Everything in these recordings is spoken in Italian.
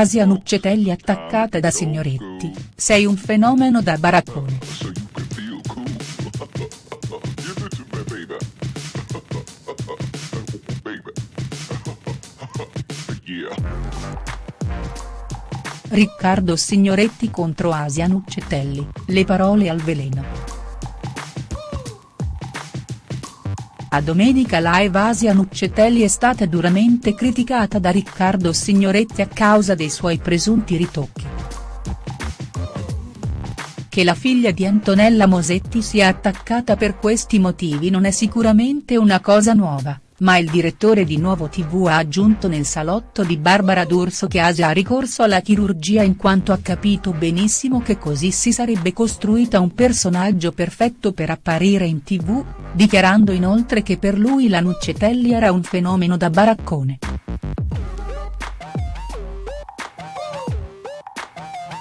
Asia Nuccetelli attaccata da Signoretti, sei un fenomeno da baraccone. Riccardo Signoretti contro Asia Nuccetelli, le parole al veleno. A Domenica Live Asia Nuccetelli è stata duramente criticata da Riccardo Signoretti a causa dei suoi presunti ritocchi. Che la figlia di Antonella Mosetti sia attaccata per questi motivi non è sicuramente una cosa nuova ma il direttore di Nuovo TV ha aggiunto nel salotto di Barbara D'Urso che Asia ha ricorso alla chirurgia in quanto ha capito benissimo che così si sarebbe costruita un personaggio perfetto per apparire in tv, dichiarando inoltre che per lui la Nuccetelli era un fenomeno da baraccone.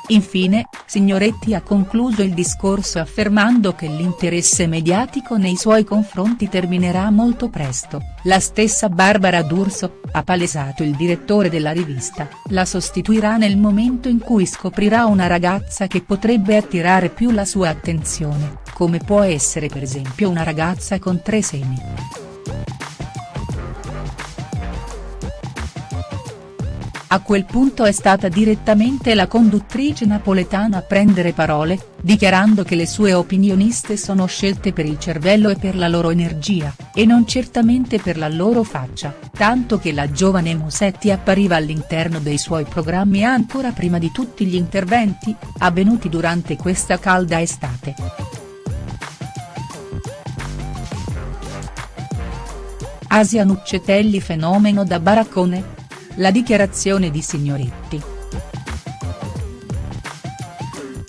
Infine, Signoretti ha concluso il discorso affermando che l'interesse mediatico nei suoi confronti terminerà molto presto, la stessa Barbara D'Urso, ha palesato il direttore della rivista, la sostituirà nel momento in cui scoprirà una ragazza che potrebbe attirare più la sua attenzione, come può essere per esempio una ragazza con tre seni. A quel punto è stata direttamente la conduttrice napoletana a prendere parole, dichiarando che le sue opinioniste sono scelte per il cervello e per la loro energia, e non certamente per la loro faccia, tanto che la giovane Musetti appariva all'interno dei suoi programmi ancora prima di tutti gli interventi, avvenuti durante questa calda estate. Asia Nuccetelli fenomeno da baraccone?. La dichiarazione di Signoretti.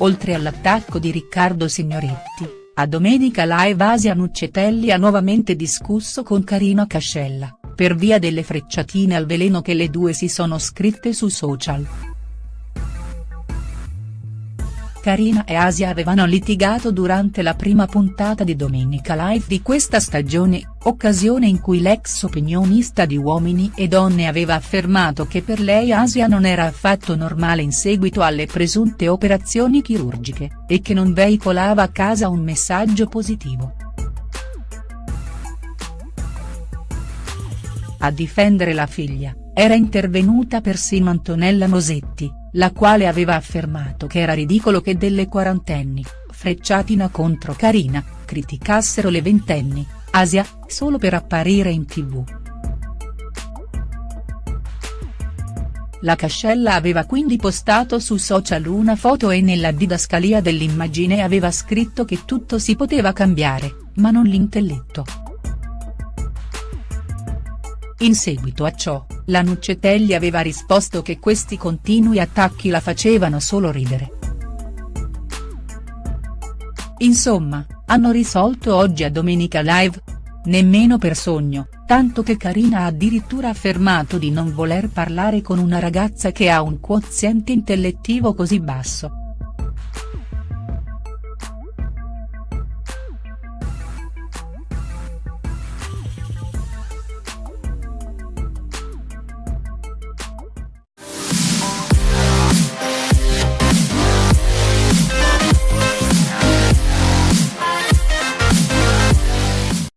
Oltre all'attacco di Riccardo Signoretti, a Domenica Live Asia Nuccetelli ha nuovamente discusso con Carina Cascella, per via delle frecciatine al veleno che le due si sono scritte su social. Karina e Asia avevano litigato durante la prima puntata di Domenica Live di questa stagione, occasione in cui l'ex opinionista di Uomini e Donne aveva affermato che per lei Asia non era affatto normale in seguito alle presunte operazioni chirurgiche, e che non veicolava a casa un messaggio positivo. A difendere la figlia, era intervenuta persino Antonella Mosetti, la quale aveva affermato che era ridicolo che delle quarantenni, Frecciatina contro Carina, criticassero le ventenni, Asia, solo per apparire in tv. La Cascella aveva quindi postato su social una foto e nella didascalia dell'immagine aveva scritto che tutto si poteva cambiare, ma non l'intelletto. In seguito a ciò, la Nuccetelli aveva risposto che questi continui attacchi la facevano solo ridere. Insomma, hanno risolto oggi a Domenica Live? Nemmeno per sogno, tanto che Karina ha addirittura affermato di non voler parlare con una ragazza che ha un quoziente intellettivo così basso.